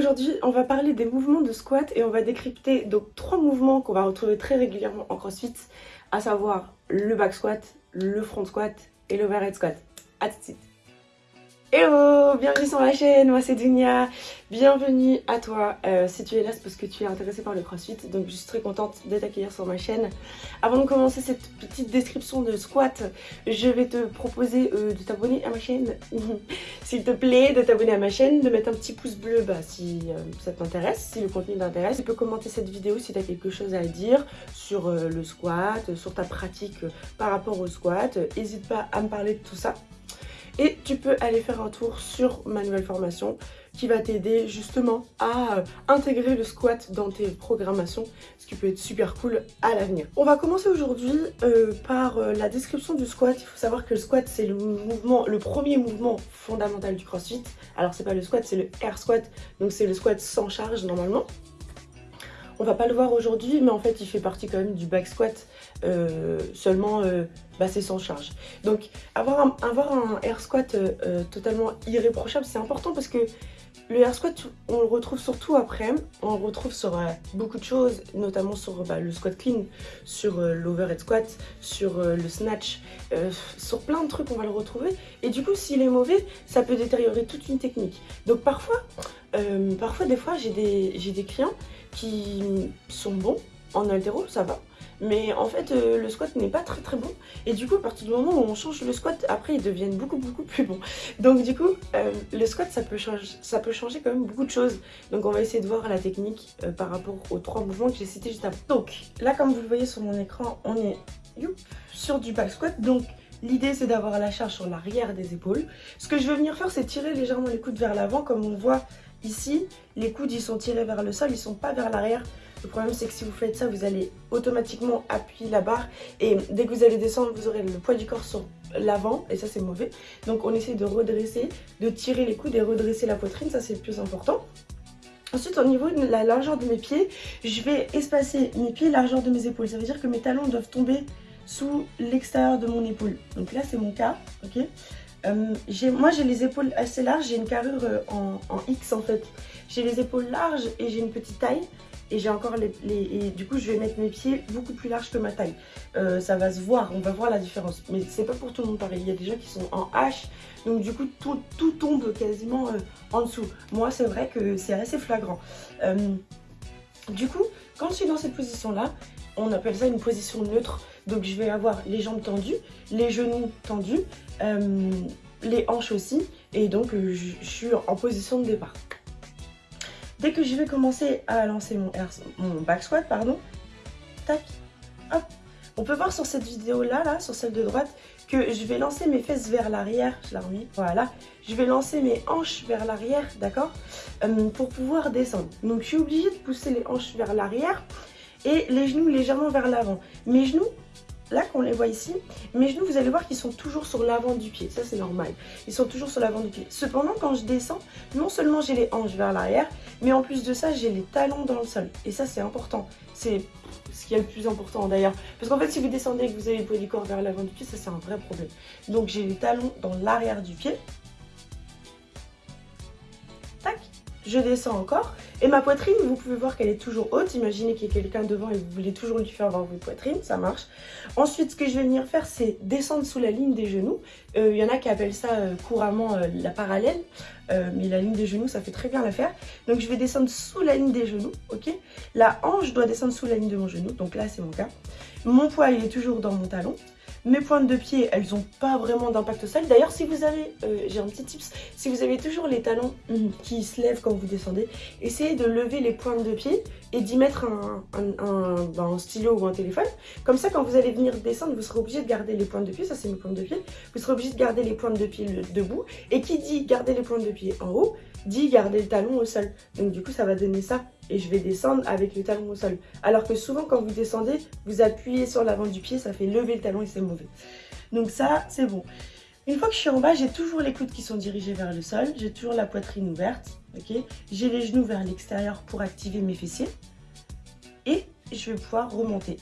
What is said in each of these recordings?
Aujourd'hui, on va parler des mouvements de squat et on va décrypter donc trois mouvements qu'on va retrouver très régulièrement en crossfit, à savoir le back squat, le front squat et l'overhead squat. A tout de suite Hello, bienvenue sur ma chaîne, moi c'est Dunia, bienvenue à toi. Euh, si tu es là, c'est parce que tu es intéressé par le crossfit, donc je suis très contente de t'accueillir sur ma chaîne. Avant de commencer cette petite description de squat, je vais te proposer euh, de t'abonner à ma chaîne, s'il te plaît, de t'abonner à ma chaîne, de mettre un petit pouce bleu bah, si euh, ça t'intéresse, si le contenu t'intéresse. Tu peux commenter cette vidéo si tu as quelque chose à dire sur le squat, sur ta pratique par rapport au squat. N'hésite pas à me parler de tout ça. Et tu peux aller faire un tour sur ma nouvelle formation qui va t'aider justement à euh, intégrer le squat dans tes programmations, ce qui peut être super cool à l'avenir. On va commencer aujourd'hui euh, par euh, la description du squat. Il faut savoir que le squat c'est le mouvement, le premier mouvement fondamental du crossfit. Alors c'est pas le squat, c'est le air squat, donc c'est le squat sans charge normalement. On va pas le voir aujourd'hui, mais en fait, il fait partie quand même du back squat, euh, seulement euh, bah, c'est sans charge. Donc, avoir un, air squat euh, totalement irréprochable, c'est important parce que le air squat, on le retrouve surtout après, on le retrouve sur beaucoup de choses, notamment sur bah, le squat clean, sur l'overhead squat, sur le snatch, sur plein de trucs on va le retrouver. Et du coup, s'il est mauvais, ça peut détériorer toute une technique. Donc parfois, parfois des fois, j'ai des, des clients qui sont bons en altéro, ça va. Mais en fait, euh, le squat n'est pas très très bon. Et du coup, à partir du moment où on change le squat, après, ils deviennent beaucoup beaucoup plus bons. Donc du coup, euh, le squat, ça peut, changer, ça peut changer quand même beaucoup de choses. Donc on va essayer de voir la technique euh, par rapport aux trois mouvements que j'ai cités juste avant. Donc là, comme vous le voyez sur mon écran, on est sur du back squat. Donc L'idée c'est d'avoir la charge sur l'arrière des épaules. Ce que je veux venir faire c'est tirer légèrement les coudes vers l'avant comme on voit Ici, les coudes ils sont tirés vers le sol, ils sont pas vers l'arrière. Le problème c'est que si vous faites ça, vous allez automatiquement appuyer la barre et dès que vous allez descendre, vous aurez le poids du corps sur l'avant et ça c'est mauvais. Donc on essaie de redresser, de tirer les coudes et redresser la poitrine, ça c'est le plus important. Ensuite, au niveau de la largeur de mes pieds, je vais espacer mes pieds, largeur de mes épaules. Ça veut dire que mes talons doivent tomber sous l'extérieur de mon épaule. Donc là, c'est mon cas, ok? Euh, moi j'ai les épaules assez larges, j'ai une carrure euh, en, X en fait. J'ai les épaules larges et j'ai une petite taille. Et j'ai encore les, Et du coup je vais mettre mes pieds beaucoup plus larges que ma taille. Euh, ça va se voir, on va voir la différence. Mais c'est pas pour tout le monde pareil. Il y a des gens qui sont en H. Donc du coup tout, tout tombe quasiment en dessous. Moi c'est vrai que c'est assez flagrant. du coup, quand je suis dans cette position là, on appelle ça une position neutre. Donc je vais avoir les jambes tendues, les genoux tendus, euh, les hanches aussi. Et donc euh, je, suis en position de départ. Dès que je vais commencer à lancer mon, back squat, pardon, tac, hop. On peut voir sur cette vidéo là, là, sur celle de droite, que je vais lancer mes fesses vers l'arrière, je la remets, voilà. Je vais lancer mes hanches vers l'arrière, d'accord euh, Pour pouvoir descendre. Donc je suis obligée de pousser les hanches vers l'arrière et les genoux légèrement vers l'avant. Mes genoux, là qu'on les voit ici, mes genoux, vous allez voir qu'ils sont toujours sur l'avant du pied. Ça, c'est normal. Ils sont toujours sur l'avant du pied. Cependant, quand je descends, non seulement j'ai les hanches vers l'arrière, mais en plus de ça, j'ai les talons dans le sol. Et ça, c'est important. C'est ce qui est le plus important d'ailleurs. Parce qu'en fait, si vous descendez et que vous avez le poids du corps vers l'avant du pied, ça, c'est un vrai problème. Donc, j'ai les talons dans l'arrière du pied. Je descends encore. Et ma poitrine, vous pouvez voir qu'elle est toujours haute. Imaginez qu'il y ait quelqu'un devant et vous voulez toujours lui faire voir votre poitrine, ça marche. Ensuite, ce que je vais venir faire, c'est descendre sous la ligne des genoux. Il euh, y en a qui appellent ça euh, couramment euh, la parallèle. mais la ligne des genoux, ça fait très bien l'affaire. Donc je vais descendre sous la ligne des genoux, ok? La hanche doit descendre sous la ligne de mon genou, donc là c'est mon cas. Mon poids, il est toujours dans mon talon. Mes pointes de pied, elles n'ont pas vraiment d'impact au sol. D'ailleurs, si vous avez, euh, j'ai un petit tips, si vous avez toujours les talons qui se lèvent quand vous descendez, essayez de lever les pointes de pied et d'y mettre un, ben, un, stylo ou un téléphone. Comme ça, quand vous allez venir descendre, vous serez obligé de garder les pointes de pied. Ça, c'est mes pointes de pied. Vous serez obligé de garder les pointes de pied debout. Et qui dit garder les pointes de pied en haut, dit garder le talon au sol. Donc du coup, ça va donner ça et je vais descendre avec le talon au sol. Alors que souvent, quand vous descendez, vous appuyez sur l'avant du pied, ça fait lever le talon et c'est Donc ça, c'est bon. Une fois que je suis en bas, j'ai toujours les coudes qui sont dirigés vers le sol. J'ai toujours la poitrine ouverte. j'ai les genoux vers l'extérieur pour activer mes fessiers. Et je vais pouvoir remonter.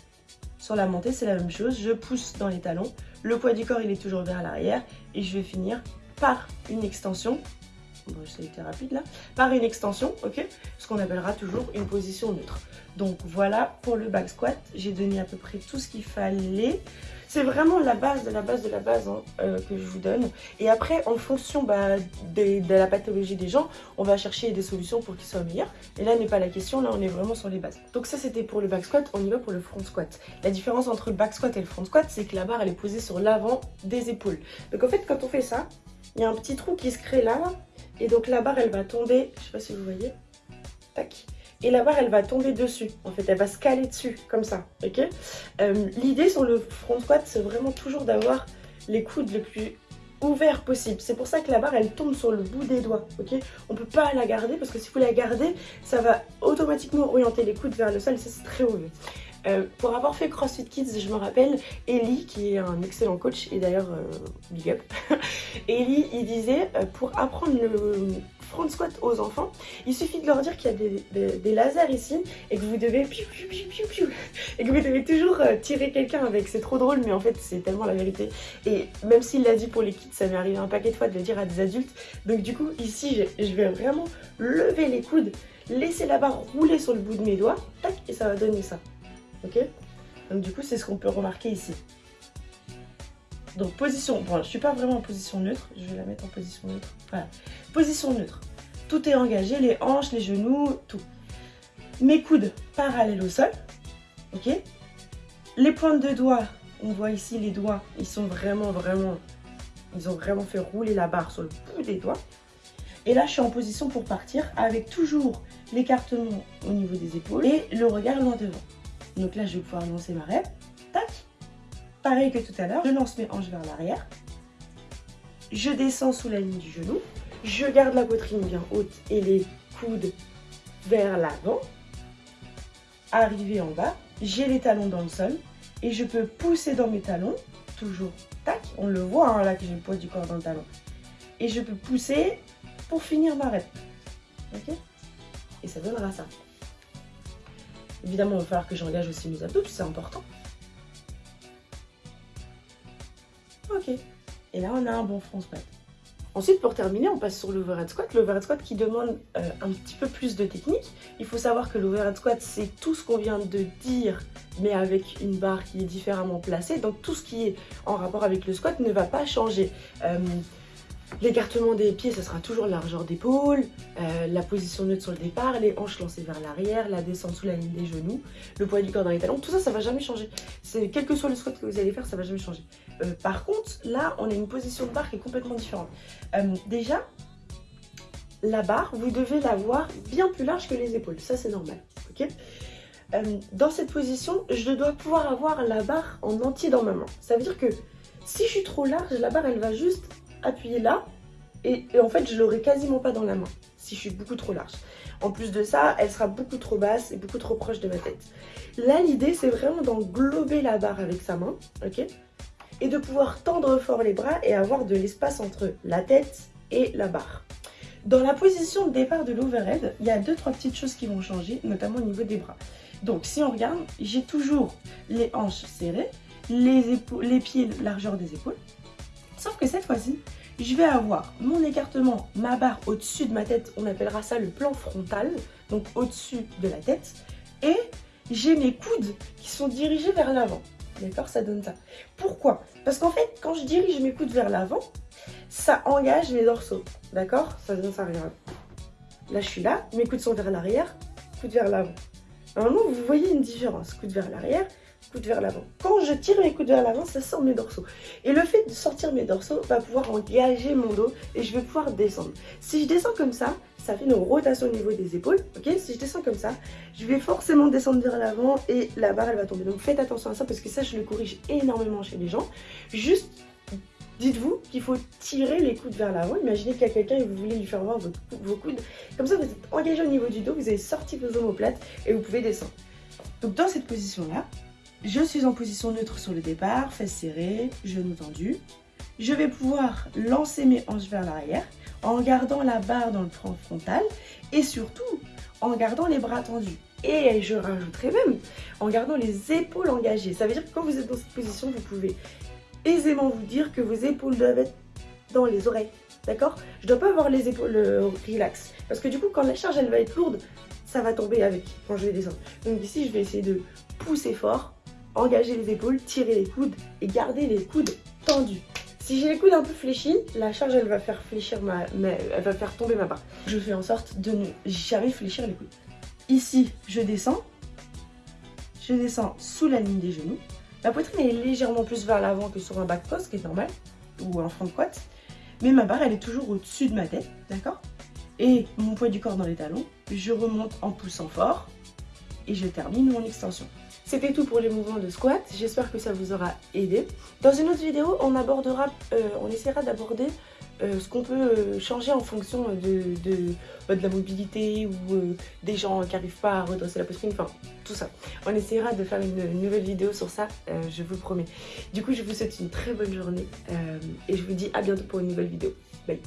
Sur la montée, c'est la même chose. Je pousse dans les talons. Le poids du corps, il est toujours vers l'arrière. Et je vais finir par une extension bon, ça a été rapide là, par une extension, ok Ce qu'on appellera toujours une position neutre. Donc voilà pour le back squat, j'ai donné à peu près tout ce qu'il fallait. C'est vraiment la base de la base de la base hein, euh, que je vous donne. Et après, en fonction bah, de, la pathologie des gens, on va chercher des solutions pour qu'ils soient meilleurs. Et là n'est pas la question, là on est vraiment sur les bases. Donc ça c'était pour le back squat, on y va pour le front squat. La différence entre le back squat et le front squat, c'est que la barre elle est posée sur l'avant des épaules. Donc en fait quand on fait ça, il y a un petit trou qui se crée là. Et donc la barre elle va tomber, je sais pas si vous voyez, tac et la barre elle va tomber dessus. En fait elle va se caler dessus comme ça ok? Euh, l'idée sur le front squat c'est vraiment toujours d'avoir les coudes le plus ouverts possible c'est pour ça que la barre elle tombe sur le bout des doigts ok? On peut pas la garder parce que si vous la gardez ça va automatiquement orienter les coudes vers le sol ça c'est très mauvais. Euh, pour avoir fait CrossFit Kids, je me rappelle, Ellie, qui est un excellent coach, et d'ailleurs, euh, big up, Ellie, il disait, pour apprendre le, front squat aux enfants, il suffit de leur dire qu'il y a des, lasers ici et que vous devez et que vous devez toujours euh, tirer quelqu'un avec. C'est trop drôle, mais en fait, c'est tellement la vérité. Et même s'il l'a dit pour les kids, ça m'est arrivé un paquet de fois de le dire à des adultes. Donc du coup, ici, je vais vraiment lever les coudes, laisser la barre rouler sur le bout de mes doigts, tac, et ça va donner ça. Ok? Donc du coup, c'est ce qu'on peut remarquer ici. Donc position, bon je suis pas vraiment en position neutre, je vais la mettre en position neutre. Voilà, position neutre. Tout est engagé, les hanches, les genoux, tout. Mes coudes parallèles au sol, ok? Les pointes de doigts, on voit ici les doigts, ils sont vraiment, vraiment, ils ont vraiment fait rouler la barre sur le bout des doigts. Et là, je suis en position pour partir avec toujours l'écartement au niveau des épaules et le regard loin devant. Donc là, je vais pouvoir lancer ma rêve. Pareil que tout à l'heure, je lance mes hanches vers l'arrière. Je descends sous la ligne du genou. Je garde la poitrine bien haute et les coudes vers l'avant. Arrivé en bas, j'ai les talons dans le sol et je peux pousser dans mes talons, toujours, tac, on le voit hein, là que j'ai le poids du corps dans le talon. Et je peux pousser pour finir ma rep. Ok? Et ça donnera ça. Évidemment, il va falloir que j'engage aussi mes abdos, c'est important. Ok. Et là, on a un bon front squat. Ensuite, pour terminer, on passe sur l'overhead squat. L'overhead squat qui demande euh, un petit peu plus de technique. Il faut savoir que l'overhead squat, c'est tout ce qu'on vient de dire, mais avec une barre qui est différemment placée. Donc tout ce qui est en rapport avec le squat ne va pas changer. Euh, L'écartement des pieds, ça sera toujours la largeur d'épaule, euh, la position neutre sur le départ, les hanches lancées vers l'arrière, la descente sous la ligne des genoux, le poids du corps dans les talons, tout ça, ça va jamais changer. Quel que soit le squat que vous allez faire, ça va jamais changer. Euh, par contre, là, on a une position de barre qui est complètement différente. Euh, déjà, la barre, vous devez l'avoir bien plus large que les épaules, ça c'est normal, Dans cette position, je dois pouvoir avoir la barre en entier dans ma main. Ça veut dire que si je suis trop large, la barre, elle va juste appuyer là et, en fait je l'aurai quasiment pas dans la main si je suis beaucoup trop large. En plus de ça, elle sera beaucoup trop basse et beaucoup trop proche de ma tête. Là, l'idée, c'est vraiment d'englober la barre avec sa main, ok Et de pouvoir tendre fort les bras et avoir de l'espace entre la tête et la barre. Dans la position de départ de l'overhead, il y a deux, trois petites choses qui vont changer, notamment au niveau des bras. Donc, si on regarde, j'ai toujours les hanches serrées, les, les pieds largeur des épaules, Sauf que cette fois-ci, je vais avoir mon écartement, ma barre au-dessus de ma tête, on appellera ça le plan frontal, donc au-dessus de la tête, et j'ai mes coudes qui sont dirigés vers l'avant. D'accord Ça donne ça. Pourquoi? Parce qu'en fait, quand je dirige mes coudes vers l'avant, ça engage mes dorsaux. D'accord? Ça donne ça, regarde. Là, je suis là, mes coudes sont vers l'arrière, coudes vers l'avant. Normalement, vous voyez une différence. Coudes vers l'arrière, coude vers l'avant. Quand je tire mes coudes vers l'avant, ça sort mes dorsaux. Et le fait de sortir mes dorsaux va pouvoir engager mon dos et je vais pouvoir descendre. Si je descends comme ça, ça fait une rotation au niveau des épaules, ok? Si je descends comme ça, je vais forcément descendre vers l'avant et la barre elle va tomber. Donc faites attention à ça parce que ça je le corrige énormément chez les gens. Juste dites-vous qu'il faut tirer les coudes vers l'avant. Imaginez qu'il y a quelqu'un et vous voulez lui faire voir vos coudes. Comme ça vous êtes engagé au niveau du dos, vous avez sorti vos omoplates et vous pouvez descendre. Donc dans cette position là, je suis en position neutre sur le départ, fesses serrées, genoux tendus. Je vais pouvoir lancer mes hanches vers l'arrière en gardant la barre dans le front frontal et surtout en gardant les bras tendus. Et je rajouterai même en gardant les épaules engagées. Ça veut dire que quand vous êtes dans cette position, vous pouvez aisément vous dire que vos épaules doivent être dans les oreilles. d'accord? Je dois pas avoir les épaules relax. Parce que du coup, quand la charge, elle va être lourde, ça va tomber avec quand je vais descendre. Donc ici, je vais essayer de pousser fort, engager les épaules, tirer les coudes et garder les coudes tendus. Si j'ai les coudes un peu fléchis, la charge elle va faire fléchir ma, elle va faire tomber ma barre. Je fais en sorte de ne jamais fléchir les coudes. Ici, je descends. Je descends sous la ligne des genoux. Ma poitrine est légèrement plus vers l'avant que sur un back post, qui est normal, ou un front squat. Mais ma barre, elle est toujours au-dessus de ma tête, d'accord? Et mon poids du corps dans les talons. Je remonte en poussant fort. Et je termine mon extension. C'était tout pour les mouvements de squat, j'espère que ça vous aura aidé. Dans une autre vidéo, on abordera, euh, on essaiera d'aborder euh, ce qu'on peut euh, changer en fonction de, bah, la mobilité ou des gens qui n'arrivent pas à redresser la poitrine, enfin tout ça. On essaiera de faire une, nouvelle vidéo sur ça, je vous promets. Du coup, je vous souhaite une très bonne journée et je vous dis à bientôt pour une nouvelle vidéo. Bye